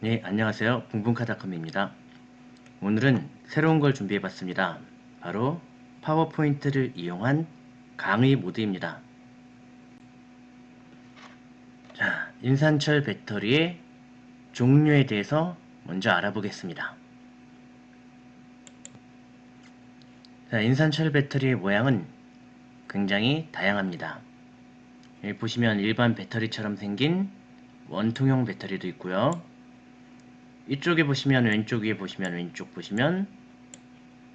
네, 안녕하세요. 붕붕카닷컴입니다. 오늘은 새로운 걸 준비해 봤습니다. 바로 파워포인트를 이용한 강의 모드입니다. 자, 인산철 배터리의 종류에 대해서 먼저 알아보겠습니다. 자, 인산철 배터리의 모양은 굉장히 다양합니다. 여기 보시면 일반 배터리처럼 생긴 원통형 배터리도 있고요. 이쪽에 보시면 왼쪽 위에 보시면 왼쪽 보시면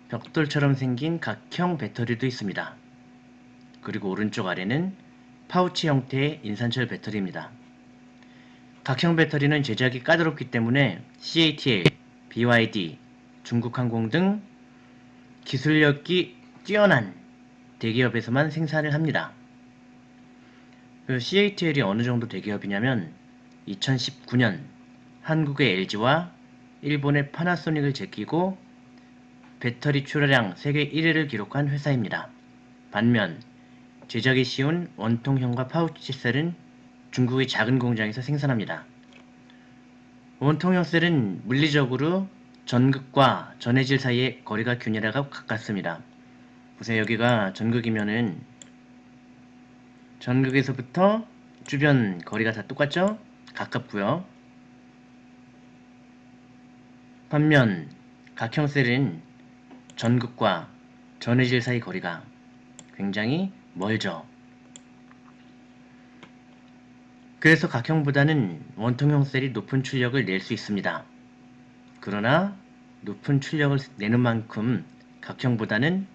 벽돌처럼 생긴 각형 배터리도 있습니다. 그리고 오른쪽 아래는 파우치 형태의 인산철 배터리입니다. 각형 배터리는 제작이 까다롭기 때문에 CATL, BYD, 중국항공 등 기술력이 뛰어난 대기업에서만 생산을 합니다. 그 CATL이 어느 정도 대기업이냐면 2019년 한국의 LG와 일본의 파나소닉을 제끼고 배터리 출하량 세계 1위를 기록한 회사입니다. 반면 제작이 쉬운 원통형과 파우치 셀은 중국의 작은 공장에서 생산합니다. 원통형 셀은 물리적으로 전극과 전해질 사이의 거리가 균일하고 가깝습니다. 보세요 여기가 전극이면은 전극에서부터 주변 거리가 다 똑같죠? 가깝고요. 반면 각형 셀은 전극과 전해질 사이 거리가 굉장히 멀죠. 그래서 각형보다는 원통형 셀이 높은 출력을 낼 수 있습니다. 그러나 높은 출력을 내는 만큼 각형보다는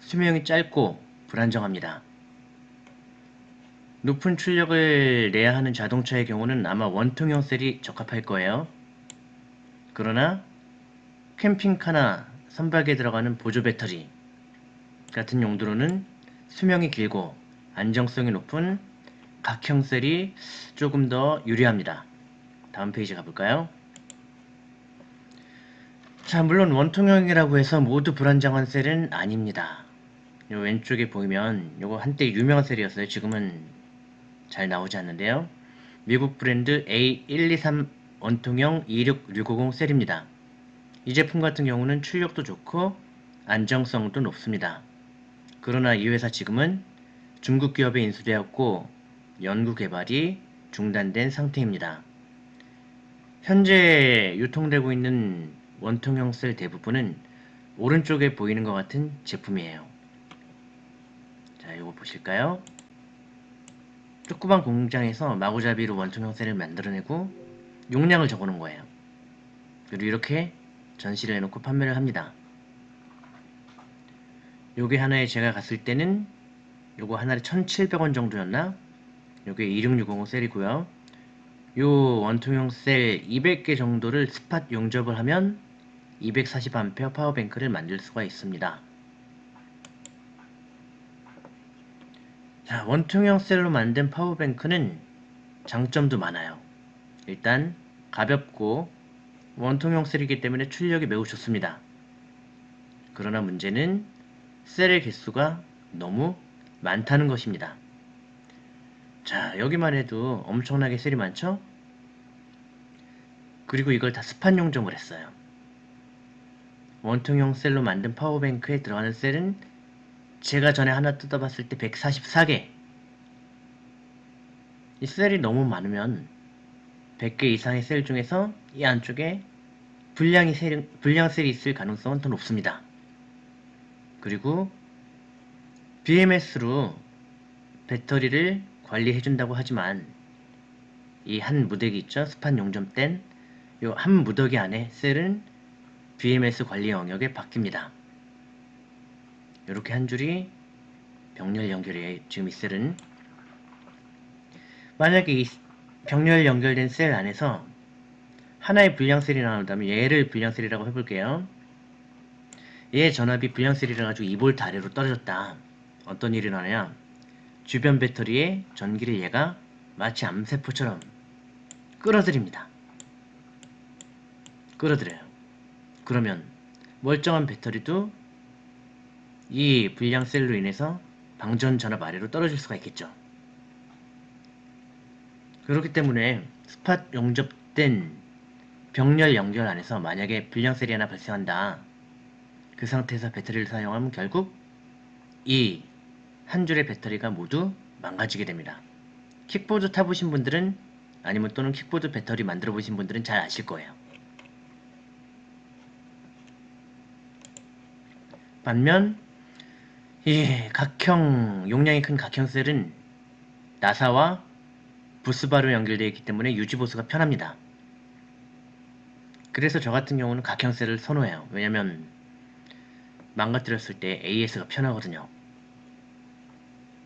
수명이 짧고 불안정합니다. 높은 출력을 내야 하는 자동차의 경우는 아마 원통형 셀이 적합할 거예요. 그러나 캠핑카나 선박에 들어가는 보조 배터리 같은 용도로는 수명이 길고 안정성이 높은 각형 셀이 조금 더 유리합니다. 다음 페이지 가볼까요? 자, 물론 원통형이라고 해서 모두 불안정한 셀은 아닙니다. 요 왼쪽에 보이면 요거 한때 유명한 셀이었어요. 지금은 잘 나오지 않는데요. 미국 브랜드 A123 원통형 26650 셀입니다. 이 제품 같은 경우는 출력도 좋고 안정성도 높습니다. 그러나 이 회사 지금은 중국 기업에 인수되었고 연구 개발이 중단된 상태입니다. 현재 유통되고 있는 원통형 셀 대부분은 오른쪽에 보이는 것 같은 제품이에요. 자, 이거 보실까요? 조그만 공장에서 마구잡이로 원통 형태를 만들어내고 용량을 적어놓은 거예요. 그리고 이렇게 전시를 해놓고 판매를 합니다. 요게 하나에 제가 갔을 때는 요거 하나에 1700원 정도였나? 요게 2660 셀이고요. 요 원통형 셀 200개 정도를 spot 용접을 하면 240A power bank를 만들 수가 있습니다. 자, 원통형 셀로 만든 power bank는 장점도 많아요. 일단 가볍고 원통형 셀이기 때문에 출력이 매우 좋습니다. 그러나 문제는 셀의 개수가 너무 많다는 것입니다. 자, 여기만 해도 엄청나게 셀이 많죠? 그리고 이걸 다 스판 용접을 했어요. 원통형 셀로 만든 파워뱅크에 들어가는 셀은 제가 전에 하나 뜯어봤을 때 144개 이 셀이 너무 많으면 100개 이상의 셀 중에서 이 안쪽에 불량이 셀, 불량 셀이 있을 가능성은 더 높습니다. 그리고 BMS로 배터리를 관리해준다고 하지만 이 한 무더기 있죠? 스판 용접된 이 한 무더기 안에 셀은 BMS 관리 영역에 바뀝니다. 이렇게 한 줄이 병렬 연결에 지금 이 셀은 만약에 이 병렬 연결된 셀 안에서 하나의 불량셀이 나온다면 얘를 불량셀이라고 해볼게요. 얘 전압이 불량셀이라 가지고 2V 아래로 떨어졌다. 어떤 일이 나냐? 주변 배터리의 전기를 얘가 마치 암세포처럼 끌어들입니다. 끌어들여요. 그러면 멀쩡한 배터리도 이 불량셀로 인해서 방전 전압 아래로 떨어질 수가 있겠죠. 그렇기 때문에 스팟 용접된 병렬 연결 안에서 만약에 불량셀이 하나 발생한다. 그 상태에서 배터리를 사용하면 결국 이 한 줄의 배터리가 모두 망가지게 됩니다. 킥보드 타보신 분들은 아니면 또는 킥보드 배터리 만들어 보신 분들은 잘 아실 거예요. 반면 이 각형 용량이 큰 각형 셀은 나사와 부스바로 연결되어 있기 때문에 유지 보수가 편합니다. 그래서 저 같은 경우는 각형 셀을 선호해요. 왜냐면 망가뜨렸을 때 AS가 편하거든요.